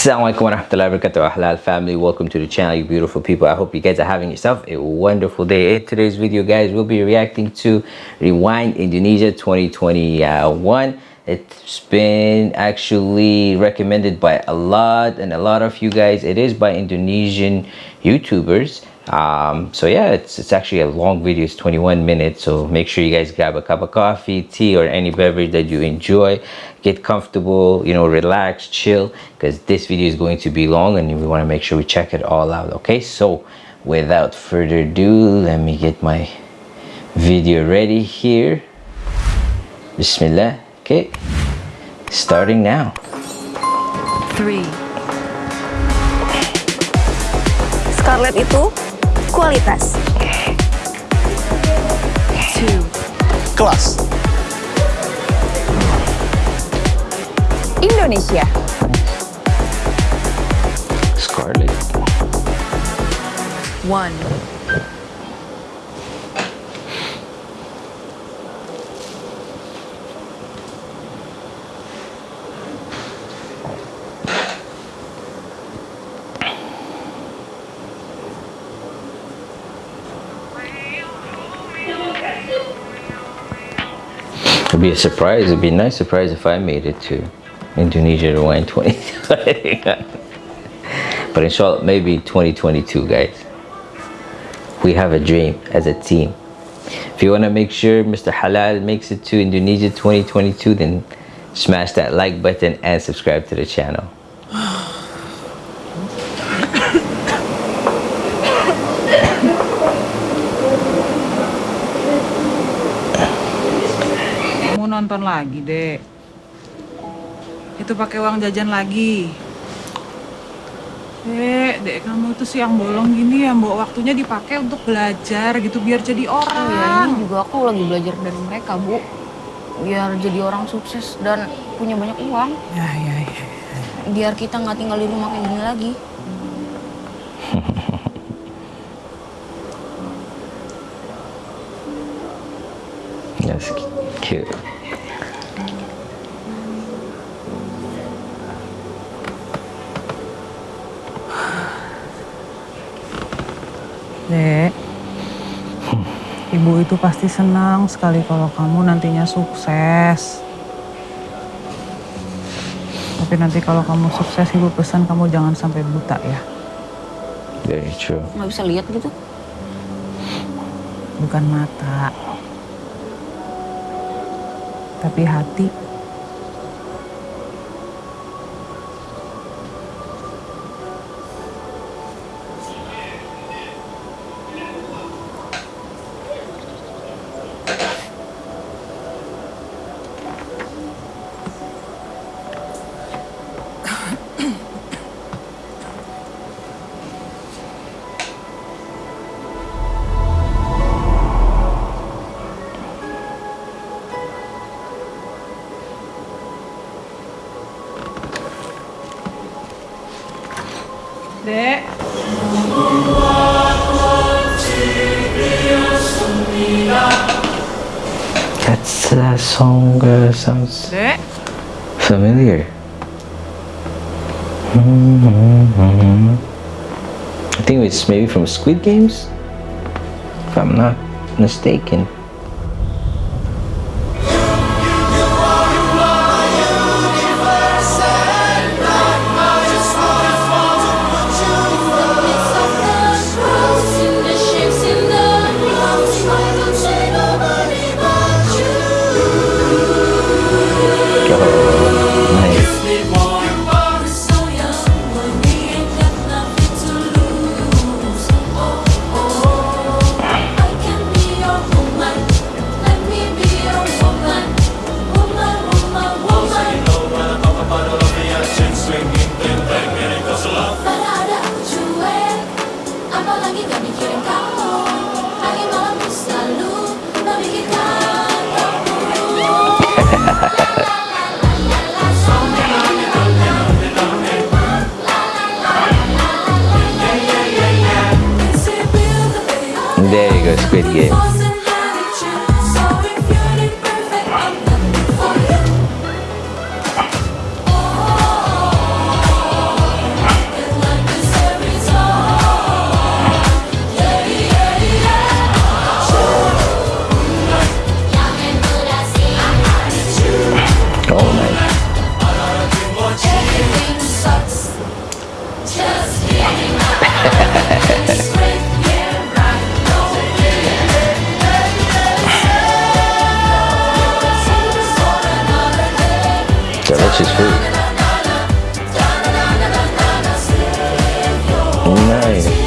Assalamualaikum warahmatullahi wabarakatuh Halal family. Welcome to the channel you beautiful people. I hope you guys are having yourself a wonderful day. In today's video guys we'll be reacting to Rewind Indonesia 2021 it's been actually recommended by a lot and a lot of you guys. It is by Indonesian YouTubers um, so yeah it's, it's actually a long video. It's 21 minutes. So make sure you guys grab a cup of coffee tea or any beverage that you enjoy. Get comfortable you know relax chill because this video is going to be long and we want to make sure we check it all out okay? So without further ado let me get my video ready here. Bismillah okay? Starting now. Three. Scarlett itu kualitas. Two. Kelas. Indonesia. Scarlett. One. Be a surprise. It'd be a nice surprise if I made it to Indonesia to win 20. but inshallah, maybe 2022, guys. We have a dream as a team. If you want to make sure Mr. Halal makes it to Indonesia 2022, then smash that like button and subscribe to the channel. Nonton lagi, Dek. Itu pakai uang jajan lagi. Dek, Dek, kamu itu siang bolong gini ya, Mbok. Waktunya dipakai untuk belajar gitu, biar jadi orang. Oh ya, ini juga aku lagi belajar dari mereka, Bu. Biar jadi orang sukses dan punya banyak uang. Ya, ya, ya. Biar kita nggak tinggal di rumah kayak gini lagi. That's cute. Dek, ibu itu pasti senang sekali kalau kamu nantinya sukses. Tapi nanti kalau kamu sukses, ibu pesan kamu jangan sampai buta ya. Very true. Nggak bisa lihat gitu? Bukan mata, tapi hati. Familiar. I think it's maybe from Squid Games, if I'm not mistaken. Game. Delicious food. Nice.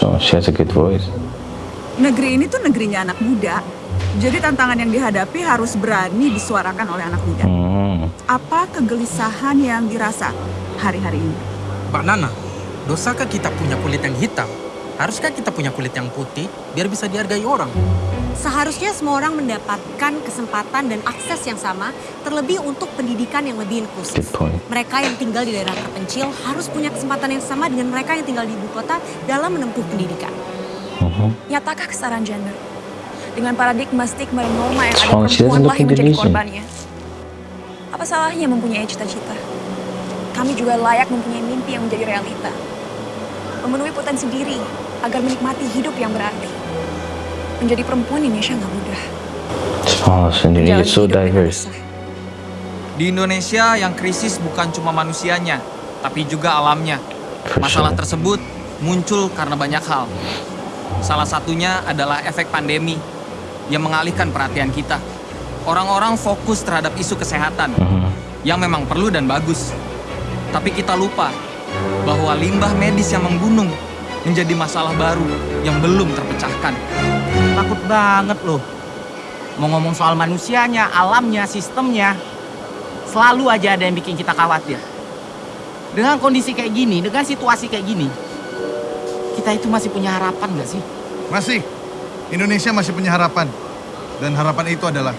Masya she has a good voice. Negeri ini tuh negerinya anak muda. Jadi tantangan yang dihadapi harus berani disuarakan oleh anak muda. Hmm. Apa kegelisahan yang dirasa hari-hari ini? Mbak Nana, dosakah kita punya kulit yang hitam? Haruskah kita punya kulit yang putih biar bisa dihargai orang? Seharusnya semua orang mendapatkan kesempatan dan akses yang sama, terlebih untuk pendidikan yang lebih inklusif. Mereka yang tinggal di daerah terpencil harus punya kesempatan yang sama dengan mereka yang tinggal di ibu kota dalam menempuh pendidikan. Nyatakah kesetaraan gender? Dengan paradigma stigma dan norma yang ada Strong, she perempuan doesn't lah look yang menjadi korbannya. Apa salahnya mempunyai cita-cita? Kami juga layak mempunyai mimpi yang menjadi realita. Memenuhi potensi diri agar menikmati hidup yang berarti. Menjadi perempuan Indonesia nggak mudah. Oh, Menjalani is so diverse. Di Indonesia yang krisis bukan cuma manusianya, tapi juga alamnya. Masalah tersebut muncul karena banyak hal. Salah satunya adalah efek pandemi yang mengalihkan perhatian kita. Orang-orang fokus terhadap isu kesehatan Mhm. yang memang perlu dan bagus. Tapi kita lupa bahwa limbah medis yang menggunung menjadi masalah baru yang belum terpecahkan. Takut banget loh. Mau ngomong soal manusianya, alamnya, sistemnya. Selalu aja ada yang bikin kita khawatir. Dengan kondisi kayak gini, dengan situasi kayak gini, kita itu masih punya harapan nggak sih? Masih. Indonesia masih punya harapan. Dan harapan itu adalah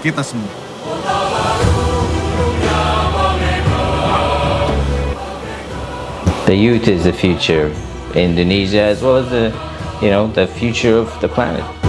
kita semua. The youth is the future of Indonesia as well as the, you know, the future of the planet.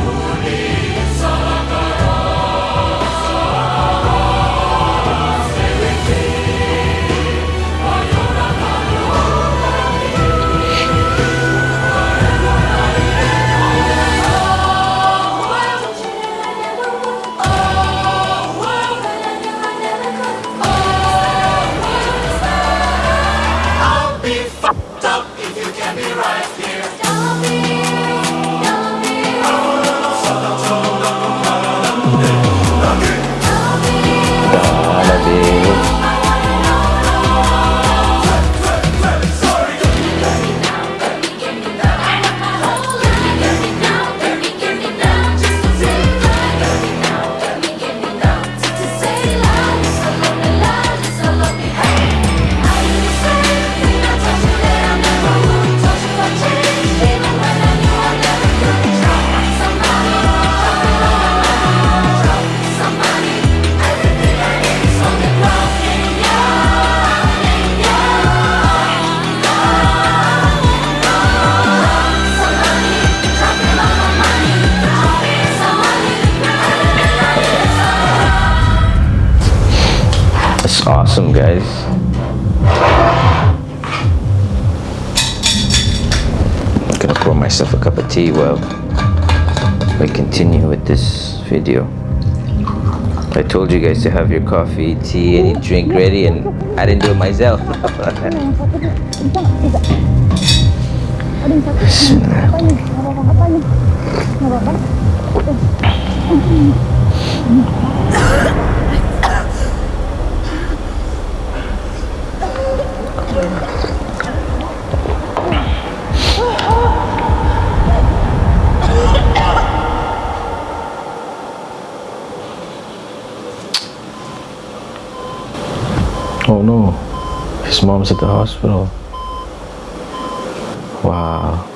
Gonna pour myself a cup of tea while we continue with this video. I told you guys to have your coffee, tea, any drink ready, and I didn't do it myself. Oh no, his mom's at the hospital. Wow.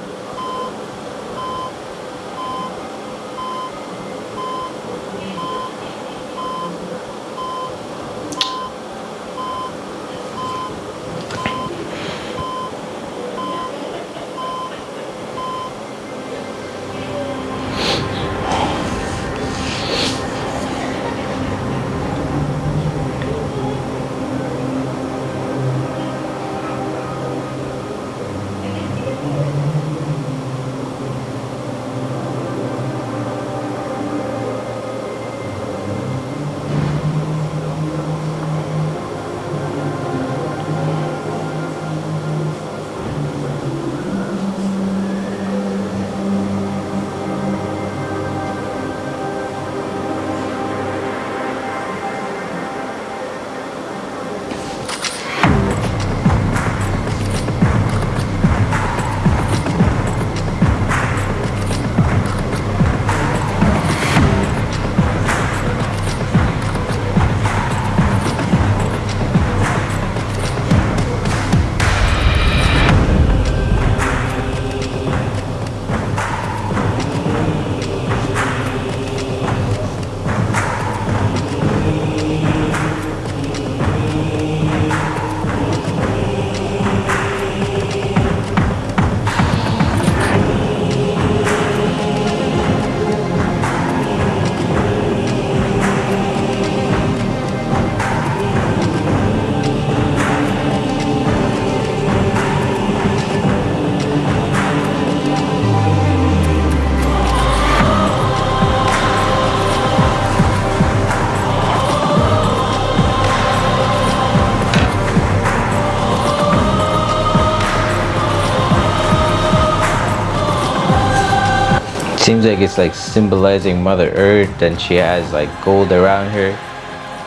Seems like it's like symbolizing Mother Earth and she has like gold around her.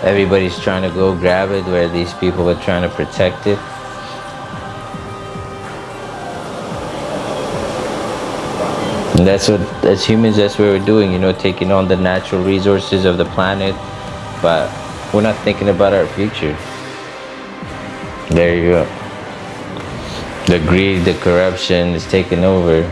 Everybody's trying to go grab it where these people are trying to protect it. And that's what, as humans, that's what we're doing, you know, taking on the natural resources of the planet, but we're not thinking about our future. There you go. The greed, the corruption is taking over.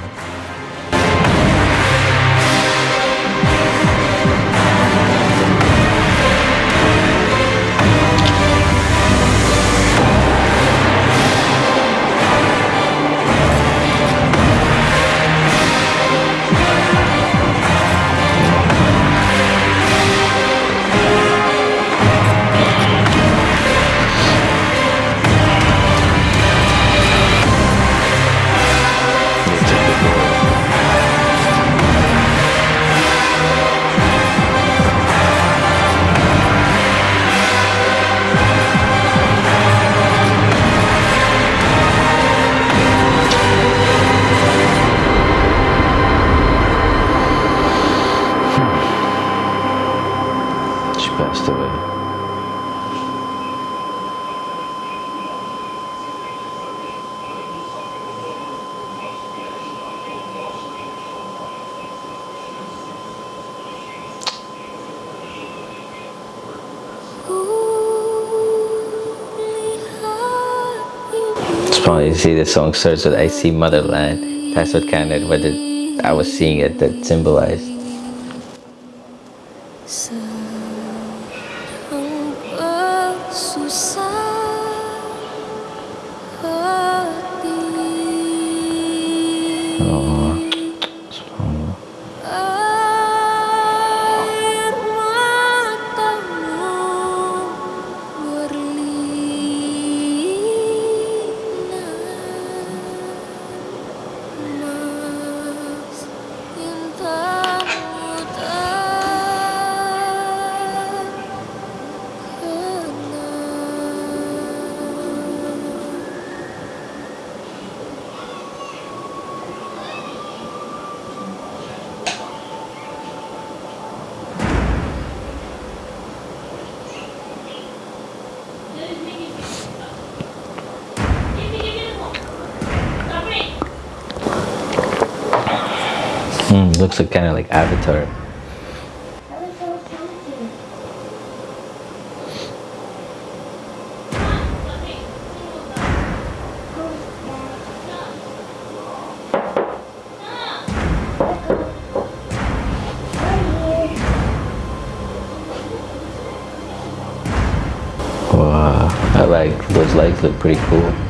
She passed away. You see the song starts with I see motherland. That's what kind of what I was seeing it that symbolized. Hmm, looks like kind of like Avatar. Wow, I like those lights look pretty cool.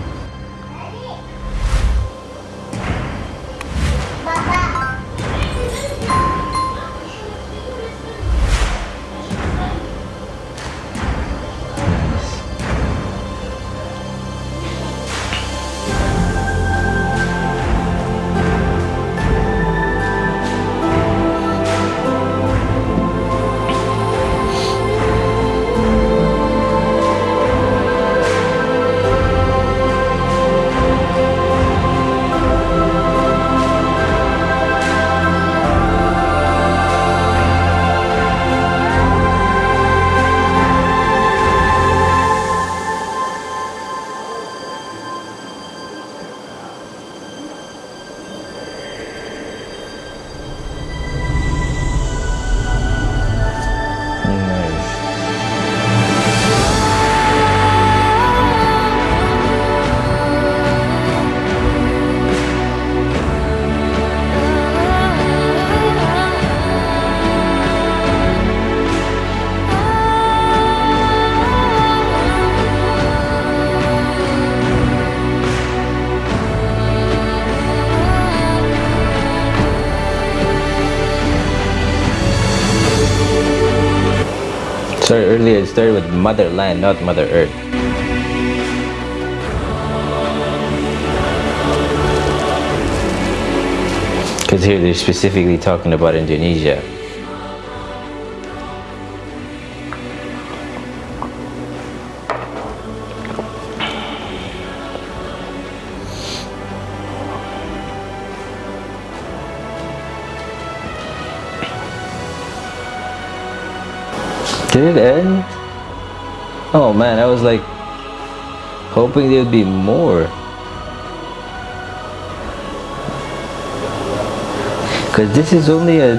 Started with motherland, not Mother Earth. Because here they're specifically talking about Indonesia. Did it end? Oh man, I was like hoping there'd be more. Cause this is only a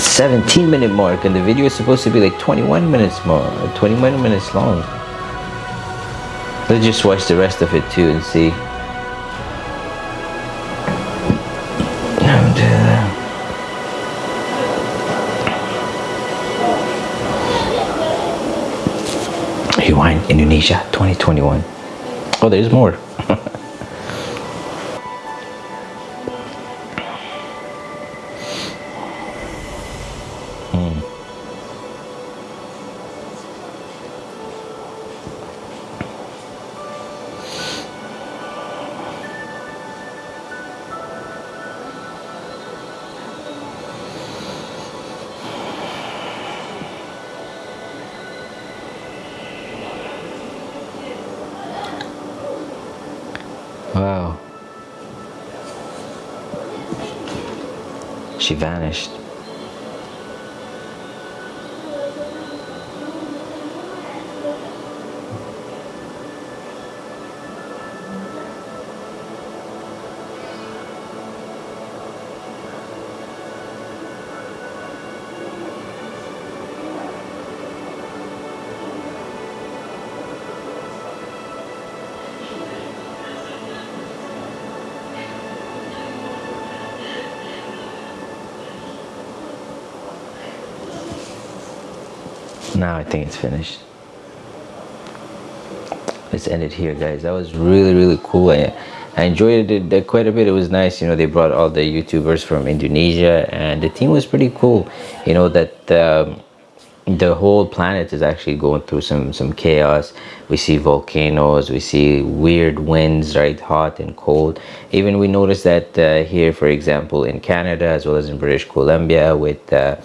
17 minute mark and the video is supposed to be like 21 minutes more, 21 minutes long. Let's just watch the rest of it too and see. Rewind Indonesia 2021. Oh, there's more. Wow. She vanished. Now I think it's finished. Let's end it here, guys. That was really, really cool. I, I enjoyed it quite a bit. It was nice. You know, they brought all the YouTubers from Indonesia, and the team was pretty cool. You know that um, the whole planet is actually going through some some chaos. We see volcanoes. We see weird winds, right? Hot and cold. Even we noticed that uh, here, for example, in Canada as well as in British Columbia, with uh,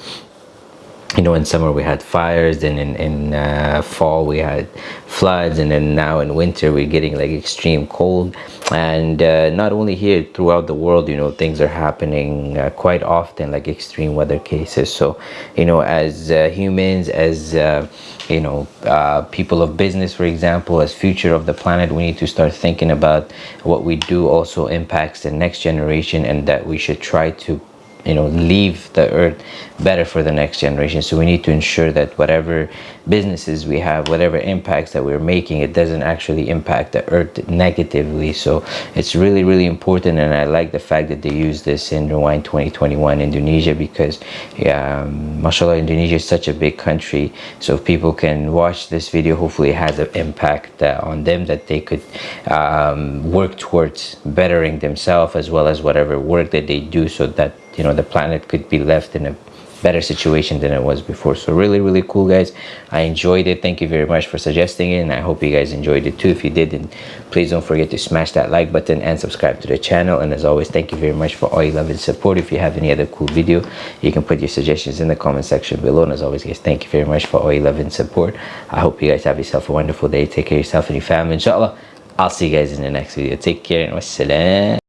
you know in summer we had fires then in, in uh, fall we had floods and then now in winter we're getting like extreme cold. And uh, not only here throughout the world you know things are happening uh, quite often like extreme weather cases. So you know as uh, humans as uh, you know uh, people of business for example as future of the planet we need to start thinking about what we do also impacts the next generation and that we should try to you know leave the earth better for the next generation. So we need to ensure that whatever businesses we have whatever impacts that we're making it doesn't actually impact the earth negatively. So it's really really important and i like the fact that they use this in rewind 2021 indonesia because yeah mashallah indonesia is such a big country. So if people can watch this video hopefully it has an impact uh, on them that they could um, work towards bettering themselves as well as whatever work that they do so that you know the planet could be left in a better situation than it was before. So really really cool guys. I enjoyed it. Thank you very much for suggesting it and i hope you guys enjoyed it too. If you did then please don't forget to smash that like button and subscribe to the channel. And as always thank you very much for all your love and support. If you have any other cool video you can put your suggestions in the comment section below. And as always guys thank you very much for all your love and support. I hope you guys have yourself a wonderful day. Take care of yourself and your family inshallah. I'll see you guys in the next video. Take care and wassalam